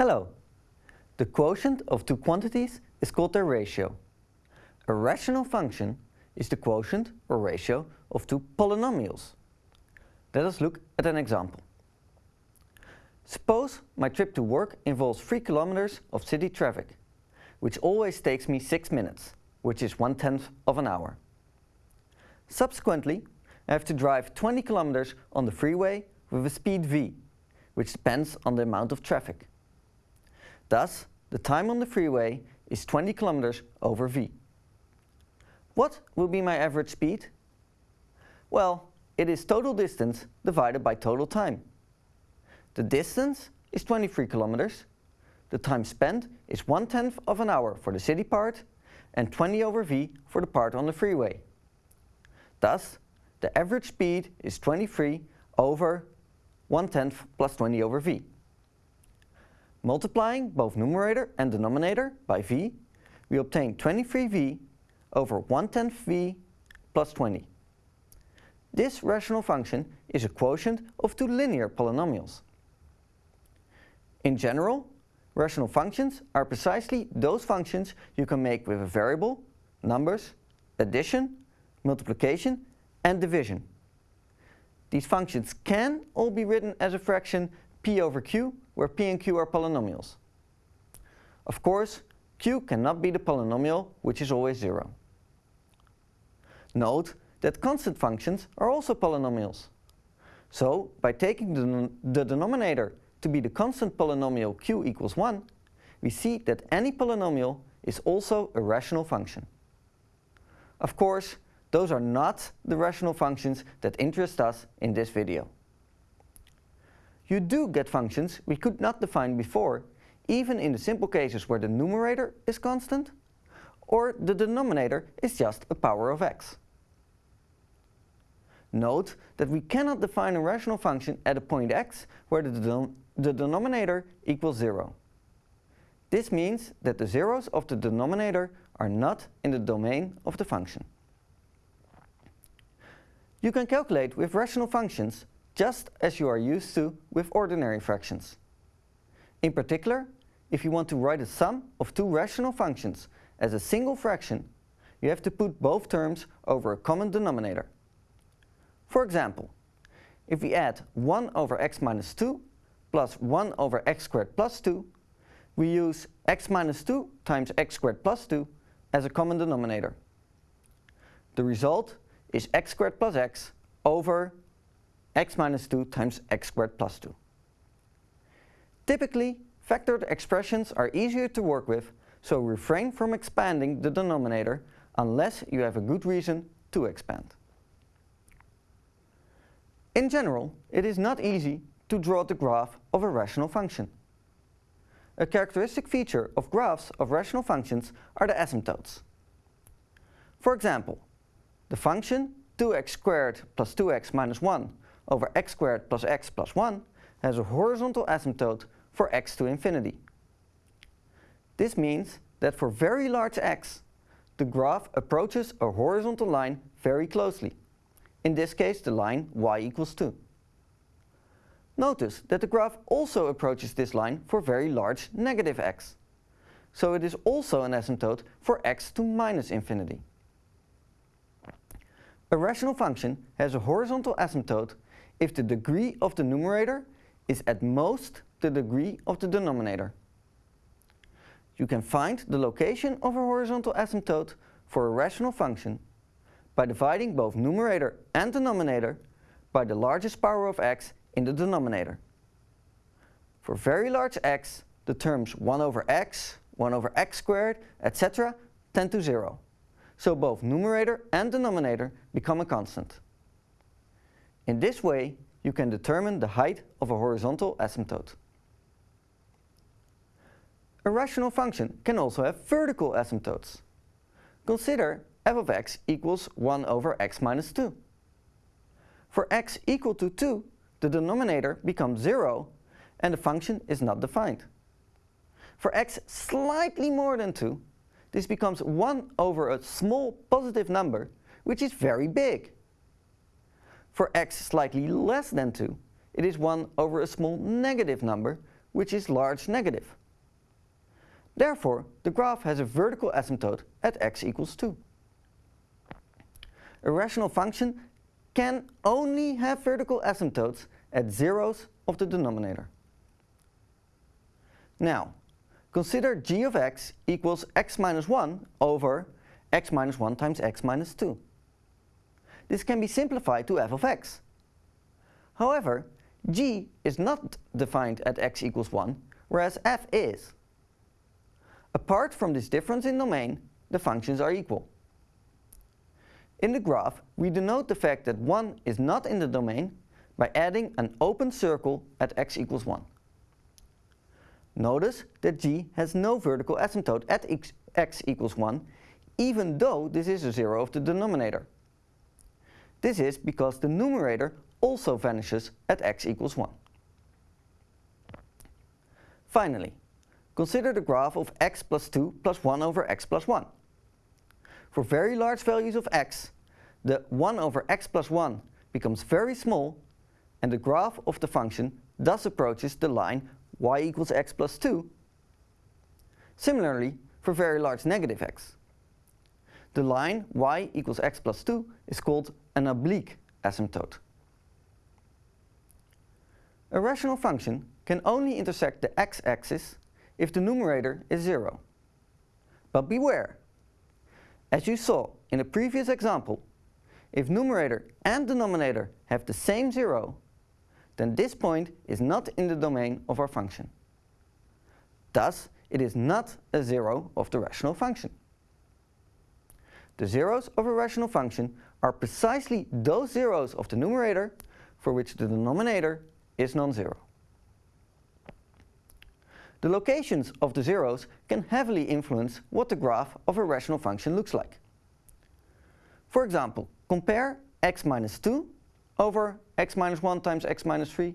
Hello. The quotient of two quantities is called their ratio. A rational function is the quotient or ratio of two polynomials. Let us look at an example. Suppose my trip to work involves 3 kilometers of city traffic, which always takes me 6 minutes, which is one tenth of an hour. Subsequently, I have to drive 20 kilometers on the freeway with a speed v, which depends on the amount of traffic. Thus, the time on the freeway is 20 kilometers over v. What will be my average speed? Well, it is total distance divided by total time. The distance is 23 kilometers, the time spent is one tenth of an hour for the city part and 20 over v for the part on the freeway. Thus, the average speed is 23 over 1 tenth plus 20 over v. Multiplying both numerator and denominator by v, we obtain 23v over 1 tenth v plus 20. This rational function is a quotient of two linear polynomials. In general, rational functions are precisely those functions you can make with a variable, numbers, addition, multiplication and division. These functions can all be written as a fraction p over q, where p and q are polynomials. Of course, q cannot be the polynomial which is always 0. Note that constant functions are also polynomials. So, by taking the, the denominator to be the constant polynomial q equals 1, we see that any polynomial is also a rational function. Of course, those are not the rational functions that interest us in this video. You do get functions we could not define before, even in the simple cases where the numerator is constant, or the denominator is just a power of x. Note that we cannot define a rational function at a point x where the, the denominator equals 0. This means that the zeros of the denominator are not in the domain of the function. You can calculate with rational functions just as you are used to with ordinary fractions. In particular, if you want to write a sum of two rational functions as a single fraction, you have to put both terms over a common denominator. For example, if we add 1 over x minus 2 plus 1 over x squared plus 2, we use x minus 2 times x squared plus 2 as a common denominator. The result is x squared plus x over x minus 2 times x squared plus 2. Typically, factored expressions are easier to work with, so refrain from expanding the denominator unless you have a good reason to expand. In general, it is not easy to draw the graph of a rational function. A characteristic feature of graphs of rational functions are the asymptotes. For example, the function 2x squared plus 2x minus 1 over x squared plus x plus 1 has a horizontal asymptote for x to infinity. This means that for very large x, the graph approaches a horizontal line very closely. In this case, the line y equals 2. Notice that the graph also approaches this line for very large negative x. So it is also an asymptote for x to minus infinity. A rational function has a horizontal asymptote if the degree of the numerator is at most the degree of the denominator. You can find the location of a horizontal asymptote for a rational function by dividing both numerator and denominator by the largest power of x in the denominator. For very large x, the terms 1 over x, 1 over x squared, etc. tend to 0 so both numerator and denominator become a constant. In this way, you can determine the height of a horizontal asymptote. A rational function can also have vertical asymptotes. Consider f of x equals 1 over x minus 2. For x equal to 2, the denominator becomes 0 and the function is not defined. For x slightly more than 2, this becomes 1 over a small positive number, which is very big. For x slightly less than 2, it is 1 over a small negative number, which is large negative. Therefore, the graph has a vertical asymptote at x equals 2. A rational function can only have vertical asymptotes at zeros of the denominator. Now, consider g of x equals x minus 1 over x minus 1 times x minus 2. This can be simplified to f of x. However, g is not defined at x equals 1, whereas f is. Apart from this difference in domain, the functions are equal. In the graph, we denote the fact that 1 is not in the domain by adding an open circle at x equals 1. Notice that g has no vertical asymptote at x, equals 1, even though this is a zero of the denominator. This is because the numerator also vanishes at x equals 1. Finally, consider the graph of x plus 2 plus 1 over x plus 1. For very large values of x, the 1 over x plus 1 becomes very small and the graph of the function thus approaches the line y equals x plus 2. Similarly, for very large negative x. The line y equals x plus 2 is called an oblique asymptote. A rational function can only intersect the x-axis if the numerator is 0. But beware! As you saw in a previous example, if numerator and denominator have the same 0, then this point is not in the domain of our function. Thus, it is not a zero of the rational function. The zeros of a rational function are precisely those zeros of the numerator for which the denominator is non-zero. The locations of the zeros can heavily influence what the graph of a rational function looks like. For example, compare x minus 2 over x minus 1 times x minus 3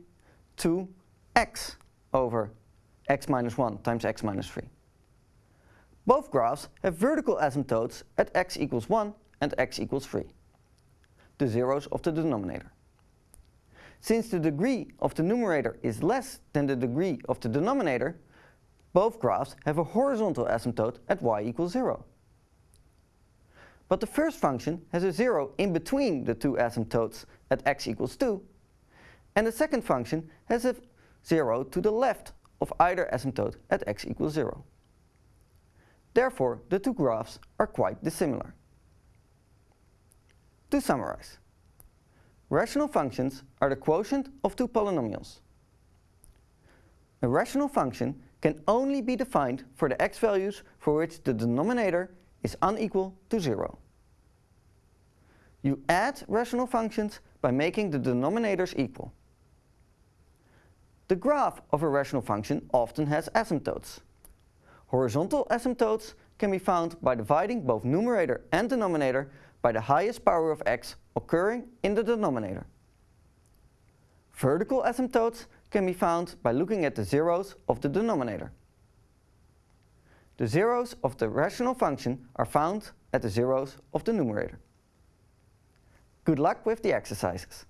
to x over x minus 1 times x minus 3. Both graphs have vertical asymptotes at x equals 1 and x equals 3, the zeros of the denominator. Since the degree of the numerator is less than the degree of the denominator, both graphs have a horizontal asymptote at y equals 0. But the first function has a 0 in between the two asymptotes at x equals 2, and the second function has a 0 to the left of either asymptote at x equals 0. Therefore, the two graphs are quite dissimilar. To summarize, rational functions are the quotient of two polynomials. A rational function can only be defined for the x values for which the denominator is unequal to 0. You add rational functions by making the denominators equal. The graph of a rational function often has asymptotes. Horizontal asymptotes can be found by dividing both numerator and denominator by the highest power of x occurring in the denominator. Vertical asymptotes can be found by looking at the zeros of the denominator. The zeros of the rational function are found at the zeros of the numerator. Good luck with the exercises.